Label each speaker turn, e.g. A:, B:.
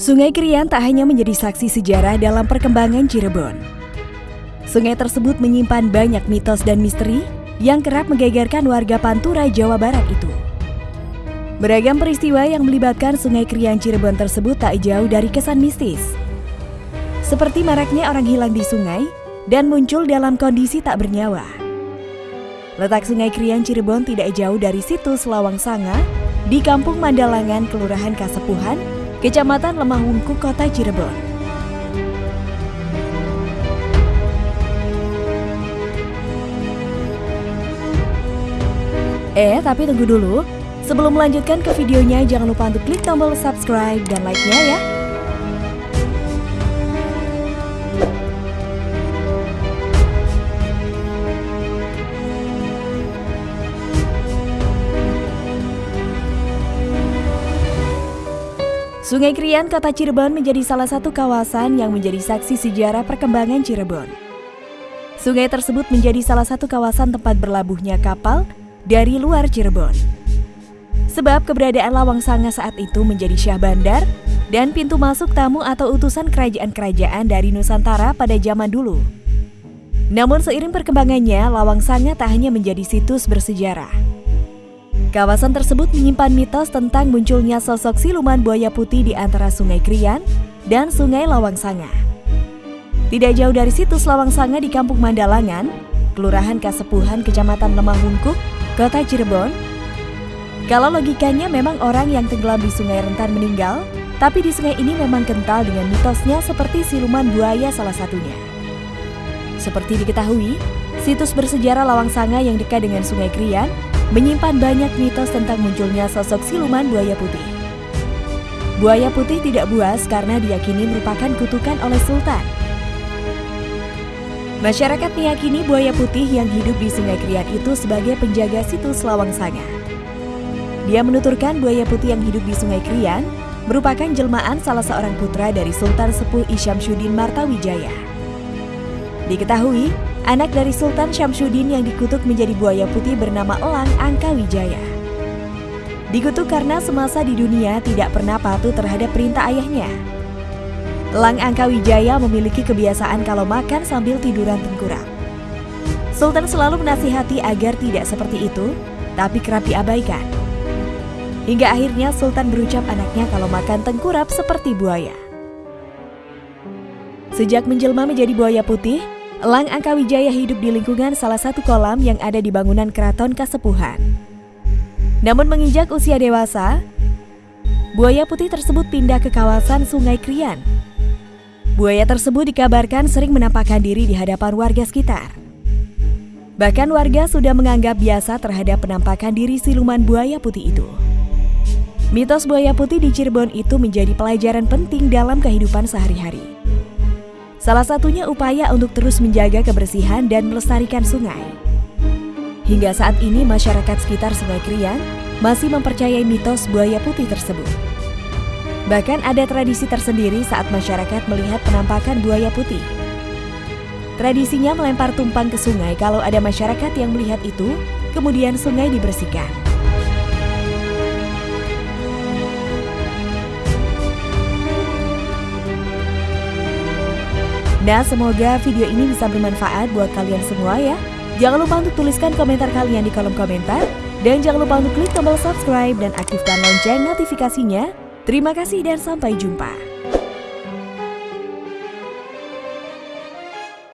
A: Sungai Krian tak hanya menjadi saksi sejarah dalam perkembangan Cirebon. Sungai tersebut menyimpan banyak mitos dan misteri yang kerap menggegerkan warga Pantura, Jawa Barat itu. Beragam peristiwa yang melibatkan Sungai Krian Cirebon tersebut tak jauh dari kesan mistis. Seperti maraknya orang hilang di sungai dan muncul dalam kondisi tak bernyawa. Letak Sungai Krian Cirebon tidak jauh dari situs Lawang Sanga di Kampung Mandalangan, Kelurahan Kasepuhan, Kecamatan Lemah Wungku, Kota Cirebon. Eh, tapi tunggu dulu. Sebelum melanjutkan ke videonya, jangan lupa untuk klik tombol subscribe dan like-nya ya. Sungai Krian, Kota Cirebon menjadi salah satu kawasan yang menjadi saksi sejarah perkembangan Cirebon. Sungai tersebut menjadi salah satu kawasan tempat berlabuhnya kapal dari luar Cirebon. Sebab keberadaan Lawang Sanga saat itu menjadi syah bandar dan pintu masuk tamu atau utusan kerajaan-kerajaan dari Nusantara pada zaman dulu. Namun seiring perkembangannya, Lawang Sanga tak hanya menjadi situs bersejarah, Kawasan tersebut menyimpan mitos tentang munculnya sosok siluman buaya putih di antara Sungai Krian dan Sungai Lawang Sanga. Tidak jauh dari situs Lawang Sanga di Kampung Mandalangan, Kelurahan Kasepuhan, Kecamatan Lemah Wungkuk, Kota Cirebon. Kalau logikanya memang orang yang tenggelam di sungai rentan meninggal, tapi di sungai ini memang kental dengan mitosnya seperti siluman buaya salah satunya. Seperti diketahui, situs bersejarah Lawang Sanga yang dekat dengan Sungai Krian menyimpan banyak mitos tentang munculnya sosok siluman buaya putih. Buaya putih tidak buas karena diyakini merupakan kutukan oleh sultan. Masyarakat meyakini buaya putih yang hidup di Sungai Krian itu sebagai penjaga situs Lawang Sanga. Dia menuturkan buaya putih yang hidup di Sungai Krian merupakan jelmaan salah seorang putra dari Sultan Sepuh Isyamsuddin Martawijaya. Diketahui, anak dari Sultan Syamsuddin yang dikutuk menjadi buaya putih bernama Elang Angkawijaya. Dikutuk karena semasa di dunia tidak pernah patuh terhadap perintah ayahnya. Elang Angkawijaya memiliki kebiasaan kalau makan sambil tiduran tengkurap. Sultan selalu menasihati agar tidak seperti itu, tapi kerap diabaikan. Hingga akhirnya Sultan berucap anaknya kalau makan tengkurap seperti buaya. Sejak menjelma menjadi buaya putih, Elang Angkawijaya hidup di lingkungan salah satu kolam yang ada di bangunan keraton Kasepuhan. Namun menginjak usia dewasa, buaya putih tersebut pindah ke kawasan Sungai Krian. Buaya tersebut dikabarkan sering menampakkan diri di hadapan warga sekitar. Bahkan warga sudah menganggap biasa terhadap penampakan diri siluman buaya putih itu. Mitos buaya putih di Cirebon itu menjadi pelajaran penting dalam kehidupan sehari-hari. Salah satunya upaya untuk terus menjaga kebersihan dan melestarikan sungai. Hingga saat ini masyarakat sekitar Sungai Krian masih mempercayai mitos buaya putih tersebut. Bahkan ada tradisi tersendiri saat masyarakat melihat penampakan buaya putih. Tradisinya melempar tumpang ke sungai kalau ada masyarakat yang melihat itu, kemudian sungai dibersihkan. Nah, semoga video ini bisa bermanfaat buat kalian semua ya. Jangan lupa untuk tuliskan komentar kalian di kolom komentar. Dan jangan lupa untuk klik tombol subscribe dan aktifkan lonceng notifikasinya. Terima kasih dan sampai jumpa.